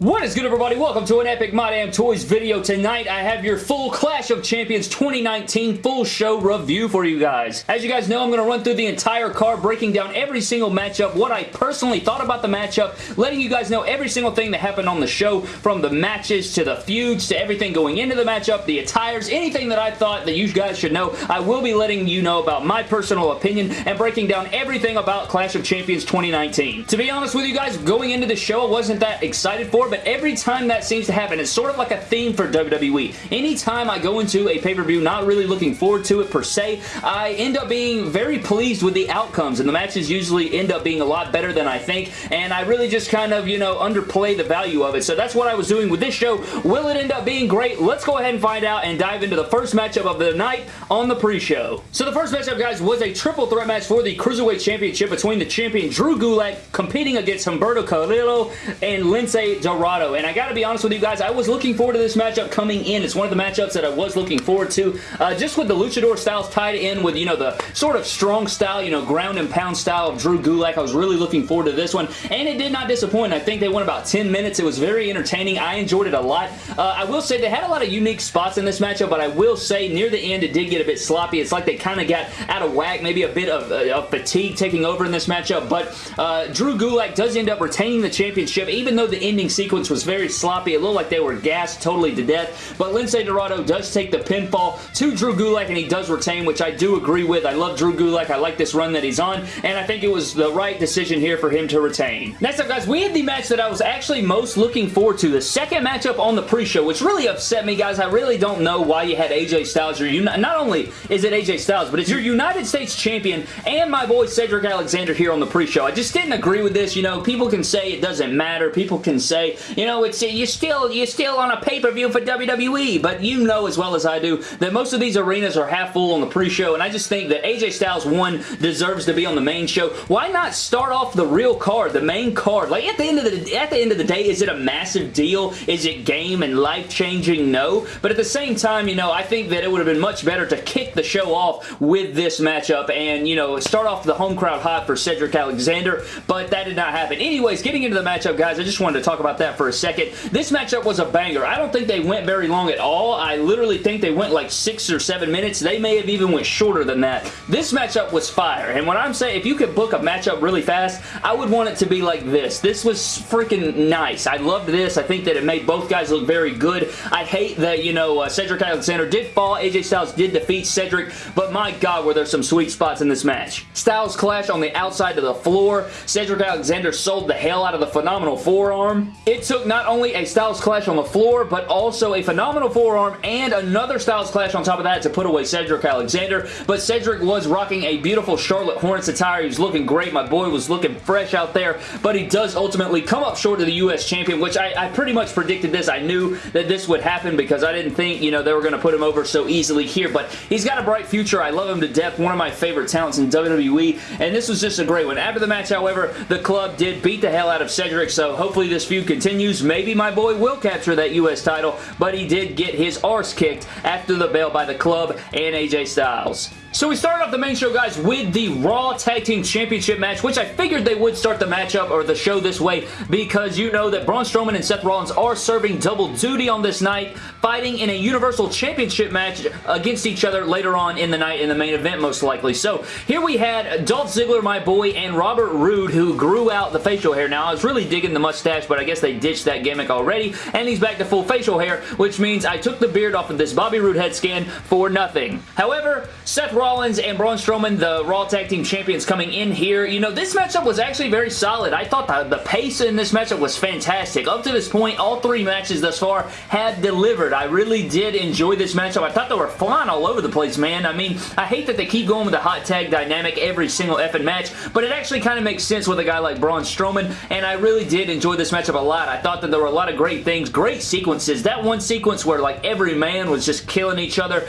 What is good everybody? Welcome to an Epic My Damn Toys video. Tonight I have your full Clash of Champions 2019 full show review for you guys. As you guys know, I'm going to run through the entire card, breaking down every single matchup, what I personally thought about the matchup, letting you guys know every single thing that happened on the show, from the matches to the feuds to everything going into the matchup, the attires, anything that I thought that you guys should know. I will be letting you know about my personal opinion and breaking down everything about Clash of Champions 2019. To be honest with you guys, going into the show, I wasn't that excited for but every time that seems to happen, it's sort of like a theme for WWE. Anytime I go into a pay-per-view not really looking forward to it per se, I end up being very pleased with the outcomes, and the matches usually end up being a lot better than I think, and I really just kind of, you know, underplay the value of it. So that's what I was doing with this show. Will it end up being great? Let's go ahead and find out and dive into the first matchup of the night on the pre-show. So the first matchup, guys, was a triple threat match for the Cruiserweight Championship between the champion Drew Gulak competing against Humberto Carrillo and Lince Dorado Dorado. And I gotta be honest with you guys, I was looking forward to this matchup coming in. It's one of the matchups that I was looking forward to. Uh, just with the luchador styles tied in with, you know, the sort of strong style, you know, ground and pound style of Drew Gulak. I was really looking forward to this one. And it did not disappoint. I think they went about 10 minutes. It was very entertaining. I enjoyed it a lot. Uh, I will say they had a lot of unique spots in this matchup, but I will say near the end it did get a bit sloppy. It's like they kind of got out of whack, maybe a bit of, uh, of fatigue taking over in this matchup, but uh, Drew Gulak does end up retaining the championship, even though the ending sequence sequence was very sloppy. It looked like they were gassed totally to death, but Lince Dorado does take the pinfall to Drew Gulak, and he does retain, which I do agree with. I love Drew Gulak. I like this run that he's on, and I think it was the right decision here for him to retain. Next up, guys, we had the match that I was actually most looking forward to, the second matchup on the pre-show, which really upset me, guys. I really don't know why you had AJ Styles. Your not only is it AJ Styles, but it's your United States champion and my boy Cedric Alexander here on the pre-show. I just didn't agree with this. You know, people can say it doesn't matter. People can say, you know, it's you're still you're still on a pay-per-view for WWE, but you know as well as I do that most of these arenas are half full on the pre-show, and I just think that AJ Styles 1 deserves to be on the main show. Why not start off the real card, the main card? Like, at the end of the, at the, end of the day, is it a massive deal? Is it game and life-changing? No. But at the same time, you know, I think that it would have been much better to kick the show off with this matchup and, you know, start off the home crowd hot for Cedric Alexander, but that did not happen. Anyways, getting into the matchup, guys, I just wanted to talk about that for a second. This matchup was a banger. I don't think they went very long at all. I literally think they went like six or seven minutes. They may have even went shorter than that. This matchup was fire, and when I'm saying if you could book a matchup really fast, I would want it to be like this. This was freaking nice. I loved this. I think that it made both guys look very good. I hate that, you know, uh, Cedric Alexander did fall. AJ Styles did defeat Cedric, but my God, were there some sweet spots in this match. Styles clash on the outside of the floor. Cedric Alexander sold the hell out of the phenomenal forearm. It took not only a Styles Clash on the floor, but also a phenomenal forearm and another Styles Clash on top of that to put away Cedric Alexander. But Cedric was rocking a beautiful Charlotte Hornets attire. He was looking great. My boy was looking fresh out there, but he does ultimately come up short of the U.S. champion, which I, I pretty much predicted this. I knew that this would happen because I didn't think, you know, they were going to put him over so easily here, but he's got a bright future. I love him to death. One of my favorite talents in WWE, and this was just a great one. After the match, however, the club did beat the hell out of Cedric, so hopefully this feud continues. Maybe my boy will capture that U.S. title, but he did get his arse kicked after the bell by the club and AJ Styles. So we started off the main show, guys, with the Raw Tag Team Championship match, which I figured they would start the matchup or the show this way because you know that Braun Strowman and Seth Rollins are serving double duty on this night, fighting in a Universal Championship match against each other later on in the night in the main event, most likely. So here we had Dolph Ziggler, my boy, and Robert Roode, who grew out the facial hair. Now, I was really digging the mustache, but I guess they ditched that gimmick already, and he's back to full facial hair, which means I took the beard off of this Bobby Roode head scan for nothing. However, Seth Rollins and Braun Strowman, the Raw Tag Team Champions coming in here. You know, this matchup was actually very solid. I thought the, the pace in this matchup was fantastic. Up to this point, all three matches thus far have delivered. I really did enjoy this matchup. I thought they were flying all over the place, man. I mean, I hate that they keep going with the hot tag dynamic every single effing match, but it actually kind of makes sense with a guy like Braun Strowman, and I really did enjoy this matchup a lot. I thought that there were a lot of great things, great sequences. That one sequence where like every man was just killing each other.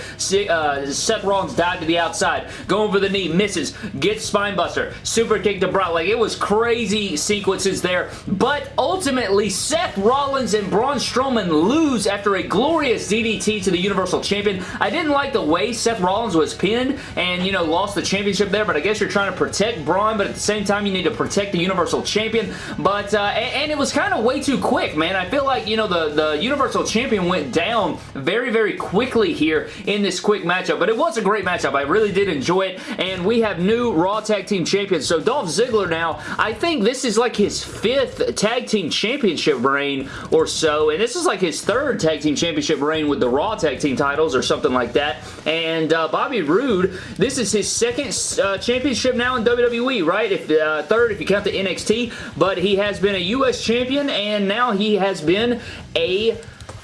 Uh, Seth Rollins died to the outside going for the knee, misses, gets spinebuster, super kick to Brock. Like, it was crazy sequences there, but ultimately, Seth Rollins and Braun Strowman lose after a glorious DDT to the Universal Champion. I didn't like the way Seth Rollins was pinned and, you know, lost the championship there, but I guess you're trying to protect Braun, but at the same time, you need to protect the Universal Champion, but, uh, and, and it was kind of way way too quick, man. I feel like, you know, the, the Universal Champion went down very, very quickly here in this quick matchup, but it was a great matchup. I really did enjoy it, and we have new Raw Tag Team Champions. So Dolph Ziggler now, I think this is like his fifth Tag Team Championship reign or so, and this is like his third Tag Team Championship reign with the Raw Tag Team titles or something like that. And uh, Bobby Roode, this is his second uh, championship now in WWE, right? If uh, Third if you count the NXT, but he has been a U.S. champion, and now he has been a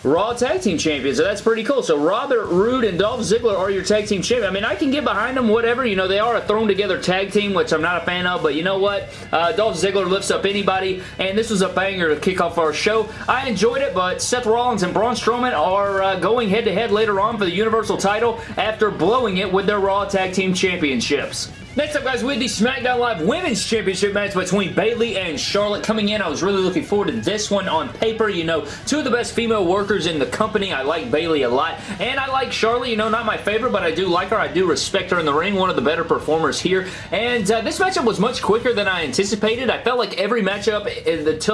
Raw Tag Team Champions, so that's pretty cool. So Robert Roode and Dolph Ziggler are your Tag Team Champions. I mean, I can get behind them, whatever. You know, they are a thrown-together tag team, which I'm not a fan of, but you know what? Uh, Dolph Ziggler lifts up anybody, and this was a banger to kick off our show. I enjoyed it, but Seth Rollins and Braun Strowman are uh, going head-to-head -head later on for the Universal title after blowing it with their Raw Tag Team Championships. Next up, guys, we had the SmackDown Live Women's Championship match between Bayley and Charlotte coming in. I was really looking forward to this one on paper. You know, two of the best female workers in the company. I like Bayley a lot, and I like Charlotte. You know, not my favorite, but I do like her. I do respect her in the ring. One of the better performers here, and uh, this matchup was much quicker than I anticipated. I felt like every matchup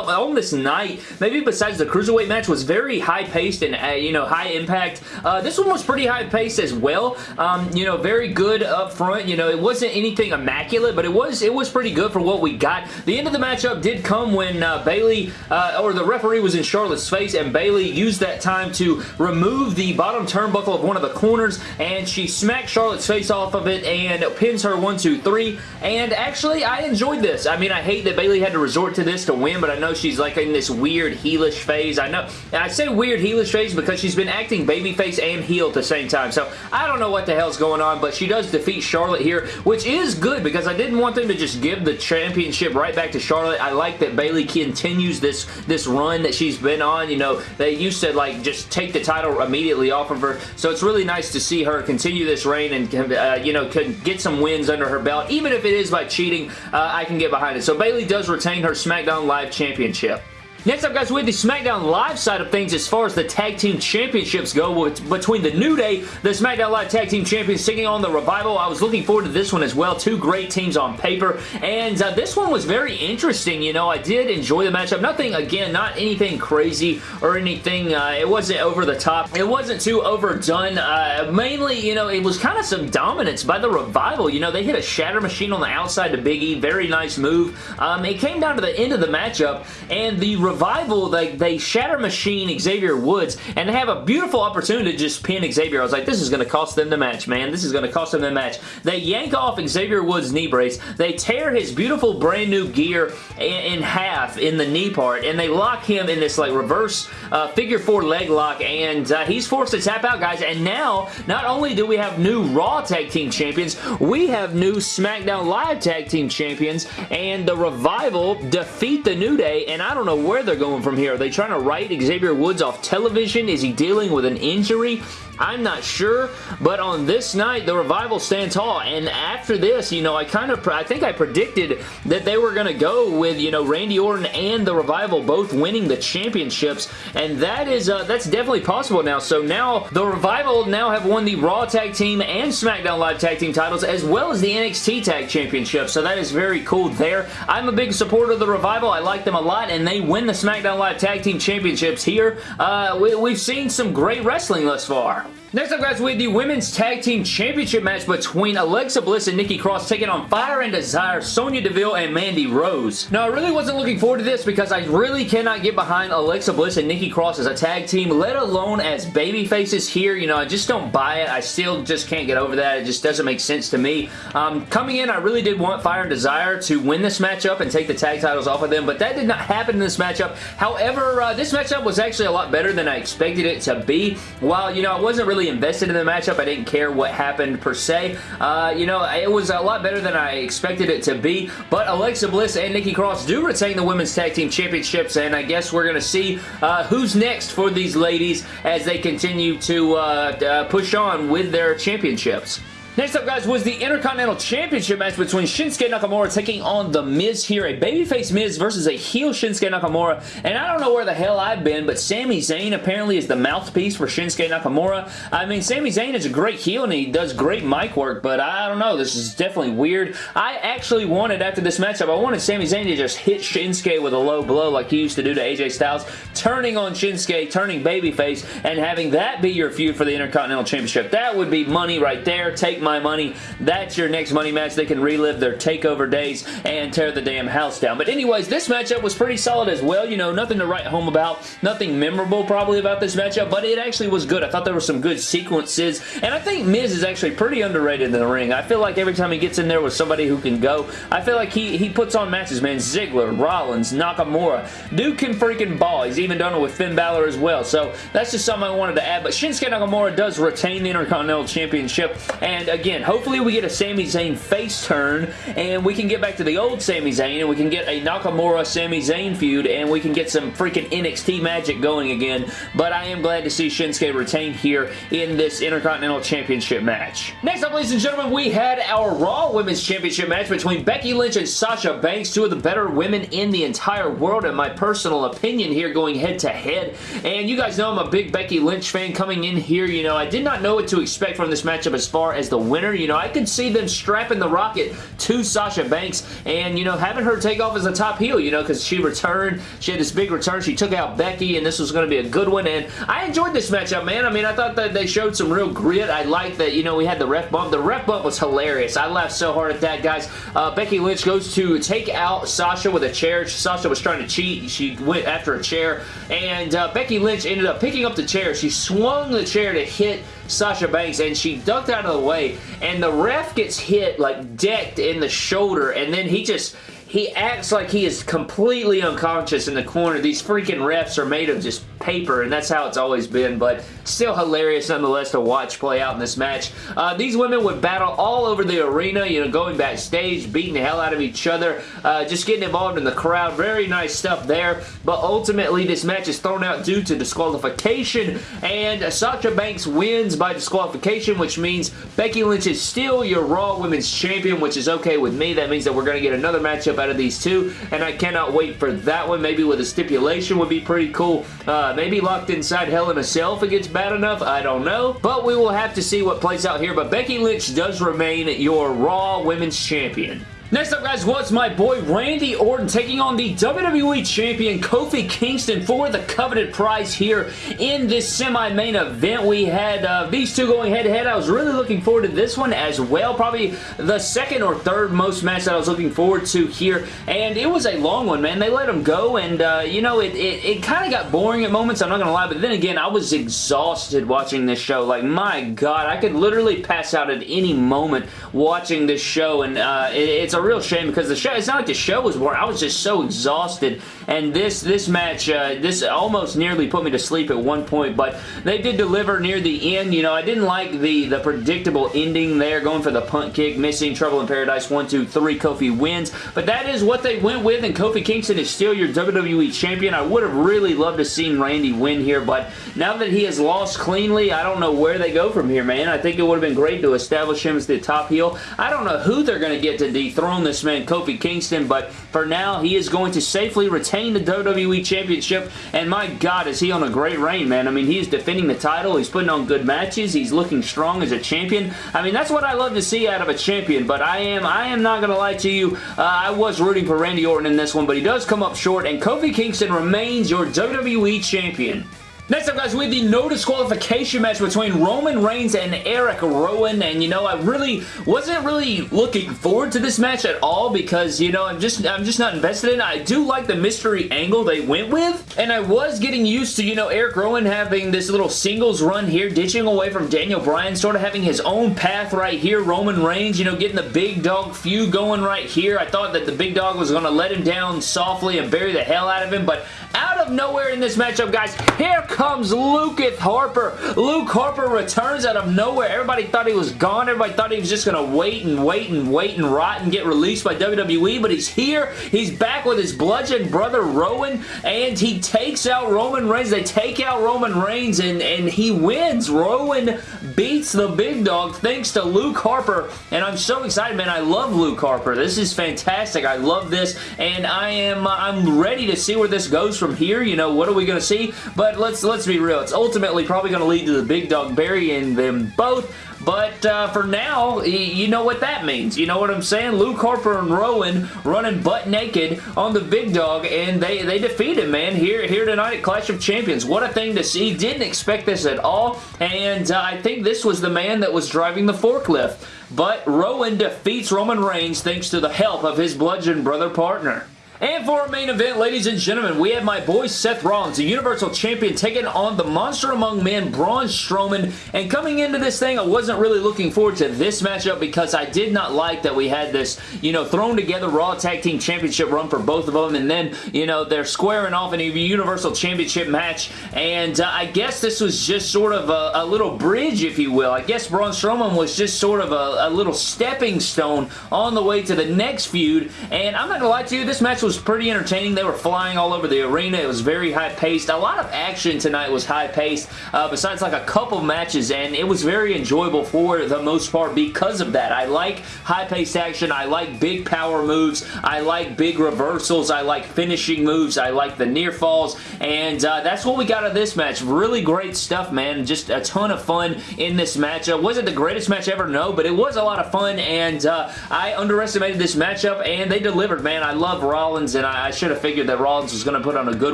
on this night, maybe besides the Cruiserweight match, was very high-paced and, uh, you know, high impact. Uh, this one was pretty high-paced as well. Um, you know, very good up front. You know, it wasn't any anything immaculate, but it was it was pretty good for what we got. The end of the matchup did come when uh, Bayley, uh, or the referee was in Charlotte's face, and Bayley used that time to remove the bottom turnbuckle of one of the corners, and she smacked Charlotte's face off of it and pins her one, two, three. And actually, I enjoyed this. I mean, I hate that Bayley had to resort to this to win, but I know she's like in this weird heelish phase. I know, I say weird heelish phase because she's been acting babyface and heel at the same time. So I don't know what the hell's going on, but she does defeat Charlotte here, which is is good because I didn't want them to just give the championship right back to Charlotte. I like that Bayley continues this, this run that she's been on. You know, they used to like just take the title immediately off of her. So it's really nice to see her continue this reign and, uh, you know, could get some wins under her belt. Even if it is by cheating, uh, I can get behind it. So Bayley does retain her SmackDown Live Championship. Next up, guys, with the SmackDown Live side of things, as far as the Tag Team Championships go, between the New Day, the SmackDown Live Tag Team Champions taking on the Revival. I was looking forward to this one as well. Two great teams on paper, and uh, this one was very interesting. You know, I did enjoy the matchup. Nothing, again, not anything crazy or anything. Uh, it wasn't over the top. It wasn't too overdone. Uh, mainly, you know, it was kind of some dominance by the Revival. You know, they hit a Shatter Machine on the outside to Big E. Very nice move. Um, it came down to the end of the matchup, and the Revival, they, they shatter machine Xavier Woods, and they have a beautiful opportunity to just pin Xavier. I was like, this is going to cost them the match, man. This is going to cost them the match. They yank off Xavier Woods' knee brace. They tear his beautiful brand new gear in, in half in the knee part, and they lock him in this like reverse uh, figure four leg lock, and uh, he's forced to tap out, guys. And now, not only do we have new Raw Tag Team Champions, we have new SmackDown Live Tag Team Champions, and the Revival defeat the New Day, and I don't know where they're going from here. Are they trying to write Xavier Woods off television? Is he dealing with an injury? I'm not sure, but on this night, the Revival stand tall, and after this, you know, I kind of, I think I predicted that they were going to go with, you know, Randy Orton and the Revival both winning the championships, and that is, uh, that's definitely possible now, so now, the Revival now have won the Raw Tag Team and SmackDown Live Tag Team titles, as well as the NXT Tag Championship, so that is very cool there. I'm a big supporter of the Revival, I like them a lot, and they win the SmackDown Live Tag Team Championships here. Uh, we, we've seen some great wrestling thus far. Next up, guys, we have the Women's Tag Team Championship match between Alexa Bliss and Nikki Cross taking on Fire and Desire, Sonya Deville, and Mandy Rose. Now, I really wasn't looking forward to this because I really cannot get behind Alexa Bliss and Nikki Cross as a tag team, let alone as baby faces here. You know, I just don't buy it. I still just can't get over that. It just doesn't make sense to me. Um, coming in, I really did want Fire and Desire to win this matchup and take the tag titles off of them, but that did not happen in this matchup. However, uh, this matchup was actually a lot better than I expected it to be. While, you know, I wasn't really really invested in the matchup. I didn't care what happened per se. Uh, you know, it was a lot better than I expected it to be, but Alexa Bliss and Nikki Cross do retain the Women's Tag Team Championships, and I guess we're going to see uh, who's next for these ladies as they continue to uh, uh push on with their championships. Next up, guys, was the Intercontinental Championship match between Shinsuke Nakamura taking on The Miz here. A babyface Miz versus a heel Shinsuke Nakamura. And I don't know where the hell I've been, but Sami Zayn apparently is the mouthpiece for Shinsuke Nakamura. I mean, Sami Zayn is a great heel and he does great mic work, but I don't know. This is definitely weird. I actually wanted, after this matchup, I wanted Sami Zayn to just hit Shinsuke with a low blow like he used to do to AJ Styles, turning on Shinsuke, turning babyface, and having that be your feud for the Intercontinental Championship. That would be money right there. Take my money. That's your next money match. They can relive their takeover days and tear the damn house down. But anyways, this matchup was pretty solid as well. You know, nothing to write home about. Nothing memorable probably about this matchup, but it actually was good. I thought there were some good sequences, and I think Miz is actually pretty underrated in the ring. I feel like every time he gets in there with somebody who can go, I feel like he, he puts on matches, man. Ziggler, Rollins, Nakamura. Dude can freaking ball. He's even done it with Finn Balor as well. So that's just something I wanted to add. But Shinsuke Nakamura does retain the Intercontinental Championship. And again, hopefully we get a Sami Zayn face turn and we can get back to the old Sami Zayn and we can get a Nakamura Sami Zayn feud and we can get some freaking NXT magic going again. But I am glad to see Shinsuke retain here in this Intercontinental Championship match. Next up, ladies and gentlemen, we had our Raw Women's Championship match between Becky Lynch and Sasha Banks, two of the better women in the entire world, in my personal opinion here, going head to head. And you guys know I'm a big Becky Lynch fan coming in here. You know, I did not know what to expect from this matchup as far as the winner. You know, I could see them strapping the rocket to Sasha Banks and, you know, having her take off as a top heel, you know, because she returned. She had this big return. She took out Becky, and this was going to be a good one. And I enjoyed this matchup, man. I mean, I thought that they showed some real grit. I liked that, you know, we had the ref bump. The ref bump was hilarious. I laughed so hard at that, guys. Uh, Becky Lynch goes to take out Sasha with a chair. Sasha was trying to cheat. She went after a chair, and uh, Becky Lynch ended up picking up the chair. She swung the chair to hit Sasha Banks and she ducked out of the way and the ref gets hit like decked in the shoulder and then he just he acts like he is completely unconscious in the corner. These freaking refs are made of just paper, and that's how it's always been, but still hilarious nonetheless to watch play out in this match. Uh, these women would battle all over the arena, you know, going backstage, beating the hell out of each other, uh, just getting involved in the crowd. Very nice stuff there, but ultimately this match is thrown out due to disqualification, and Sasha Banks wins by disqualification, which means Becky Lynch is still your Raw Women's Champion, which is okay with me. That means that we're going to get another matchup out of these two, and I cannot wait for that one. Maybe with a stipulation would be pretty cool. Uh, Uh, maybe locked inside Hell in a Cell if it gets bad enough. I don't know, but we will have to see what plays out here, but Becky Lynch does remain your Raw Women's Champion. Next up, guys, was my boy Randy Orton taking on the WWE Champion Kofi Kingston for the coveted prize here in this semi-main event. We had uh, these two going head-to-head. -head. I was really looking forward to this one as well. Probably the second or third most match that I was looking forward to here, and it was a long one, man. They let them go, and, uh, you know, it, it, it kind of got boring at moments, I'm not going to lie, but then again, I was exhausted watching this show. Like, my God, I could literally pass out at any moment watching this show, and uh, it, it's a real shame because the show, it's not like the show was boring. I was just so exhausted and this this match, uh, this almost nearly put me to sleep at one point, but they did deliver near the end. You know, I didn't like the, the predictable ending there, going for the punt kick, missing, Trouble in Paradise, one, two, three, Kofi wins, but that is what they went with, and Kofi Kingston is still your WWE Champion. I would have really loved to seen Randy win here, but now that he has lost cleanly, I don't know where they go from here, man. I think it would have been great to establish him as the top heel. I don't know who they're going to get to dethrone this man, Kofi Kingston, but for now, he is going to safely retain the WWE Championship, and my God, is he on a great reign, man. I mean, he's defending the title. He's putting on good matches. He's looking strong as a champion. I mean, that's what I love to see out of a champion, but I am I am not going to lie to you. Uh, I was rooting for Randy Orton in this one, but he does come up short, and Kofi Kingston remains your WWE Champion. Next up, guys, we have the no disqualification match between Roman Reigns and Eric Rowan, and, you know, I really wasn't really looking forward to this match at all because, you know, I'm just I'm just not invested in it. I do like the mystery angle they went with, and I was getting used to, you know, Eric Rowan having this little singles run here, ditching away from Daniel Bryan, sort of having his own path right here. Roman Reigns, you know, getting the big dog feud going right here. I thought that the big dog was going to let him down softly and bury the hell out of him, but out of nowhere in this matchup, guys, here comes Luketh Harper. Luke Harper returns out of nowhere. Everybody thought he was gone. Everybody thought he was just going to wait and wait and wait and rot and get released by WWE, but he's here. He's back with his bludgeon brother Rowan, and he takes out Roman Reigns. They take out Roman Reigns, and, and he wins. Rowan beats the big dog thanks to Luke Harper, and I'm so excited, man. I love Luke Harper. This is fantastic. I love this, and I am uh, I'm ready to see where this goes from here. You know, what are we going to see? But let's let's be real. It's ultimately probably going to lead to the big dog burying them both, but uh, for now, you know what that means. You know what I'm saying? Luke Harper and Rowan running butt naked on the big dog, and they, they defeat him, man, here, here tonight at Clash of Champions. What a thing to see. Didn't expect this at all, and uh, I think this was the man that was driving the forklift. But Rowan defeats Roman Reigns thanks to the help of his bludgeon brother partner. And for our main event, ladies and gentlemen, we have my boy Seth Rollins, the Universal Champion, taking on the Monster Among Men, Braun Strowman. And coming into this thing, I wasn't really looking forward to this matchup because I did not like that we had this, you know, thrown together Raw Tag Team Championship run for both of them. And then, you know, they're squaring off in a Universal Championship match. And uh, I guess this was just sort of a, a, little bridge, if you will. I guess Braun Strowman was just sort of a, a little stepping stone on the way to the next feud. And I'm not going to lie to you, this match was was pretty entertaining. They were flying all over the arena. It was very high-paced. A lot of action tonight was high-paced, uh, besides like a couple matches, and it was very enjoyable for the most part because of that. I like high-paced action. I like big power moves. I like big reversals. I like finishing moves. I like the near falls, and uh, that's what we got of this match. Really great stuff, man. Just a ton of fun in this matchup. Was it the greatest match ever? No, but it was a lot of fun, and uh, I underestimated this matchup, and they delivered, man. I love Rollins Rollins, and I, I should have figured that Rollins was going to put on a good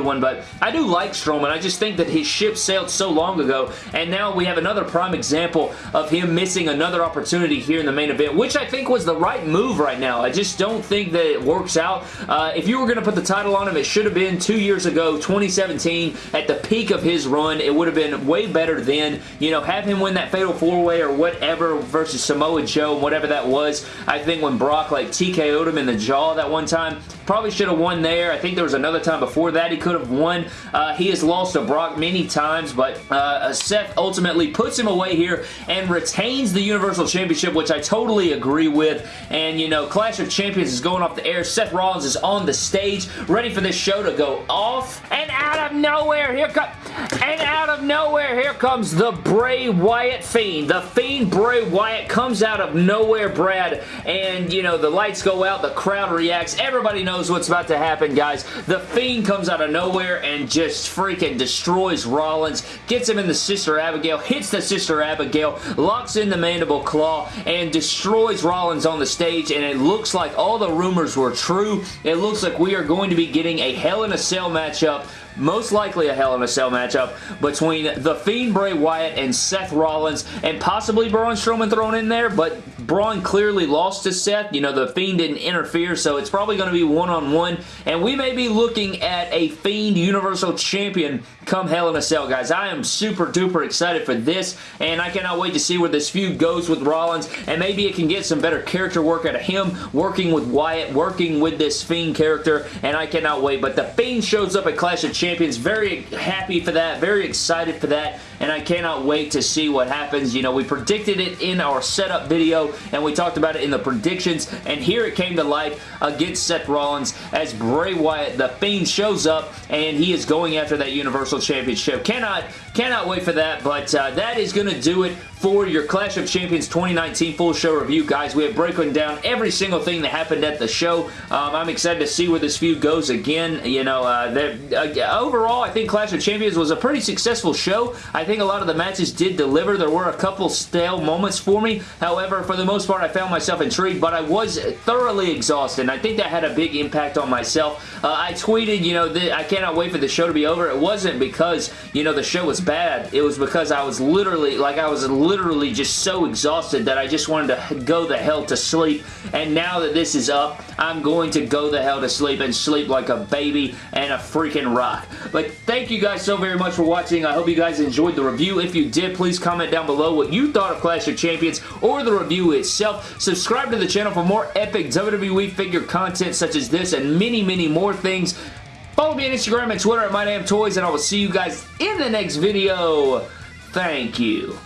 one, but I do like Strowman. I just think that his ship sailed so long ago, and now we have another prime example of him missing another opportunity here in the main event, which I think was the right move right now. I just don't think that it works out. Uh, if you were going to put the title on him, it should have been two years ago, 2017, at the peak of his run. It would have been way better then. You know, have him win that Fatal 4-Way or whatever versus Samoa Joe, whatever that was. I think when Brock like TKO'd him in the jaw that one time, probably should have won there. I think there was another time before that he could have won. Uh, he has lost to Brock many times, but uh, Seth ultimately puts him away here and retains the Universal Championship, which I totally agree with. And, you know, Clash of Champions is going off the air. Seth Rollins is on the stage, ready for this show to go off. And out of nowhere, here comes... And out of nowhere, here comes the Bray Wyatt Fiend. The Fiend Bray Wyatt comes out of nowhere, Brad. And, you know, the lights go out, the crowd reacts. Everybody knows what's about to happen, guys. The Fiend comes out of nowhere and just freaking destroys Rollins, gets him in the Sister Abigail, hits the Sister Abigail, locks in the Mandible Claw, and destroys Rollins on the stage, and it looks like all the rumors were true. It looks like we are going to be getting a Hell in a Cell matchup most likely a Hell in a Cell matchup between The Fiend Bray Wyatt and Seth Rollins, and possibly Braun Strowman thrown in there, but Braun clearly lost to Seth. You know, The Fiend didn't interfere, so it's probably going to be one-on-one, -on -one, and we may be looking at a Fiend Universal Champion come Hell in a Cell, guys. I am super duper excited for this, and I cannot wait to see where this feud goes with Rollins, and maybe it can get some better character work out of him, working with Wyatt, working with this Fiend character, and I cannot wait. But The Fiend shows up at Clash of Champions. Very happy for that, very excited for that, and I cannot wait to see what happens. You know, we predicted it in our setup video, and we talked about it in the predictions, and here it came to life against Seth Rollins as Bray Wyatt, the Fiend, shows up, and he is going after that Universal Championship. Cannot, cannot wait for that, but uh, that is going to do it for your Clash of Champions 2019 full show review, guys. We have broken down every single thing that happened at the show. Um, I'm excited to see where this feud goes again. You know, uh, uh, overall, I think Clash of Champions was a pretty successful show. I think a lot of the matches did deliver. There were a couple stale moments for me. However, for the most part, I found myself intrigued, but I was thoroughly exhausted, and I think that had a big impact on myself. Uh, I tweeted, you know, I cannot wait for the show to be over. It wasn't because, you know, the show was bad. It was because I was literally, like, I was literally just so exhausted that I just wanted to go the hell to sleep. And now that this is up, I'm going to go the hell to sleep and sleep like a baby and a freaking rock. But thank you guys so very much for watching. I hope you guys enjoyed the review. If you did, please comment down below what you thought of Clash of Champions or the review itself. Subscribe to the channel for more epic WWE figure content such as this and many, many more things. Follow me on Instagram and Twitter at MyDamnToys, and I will see you guys in the next video. Thank you.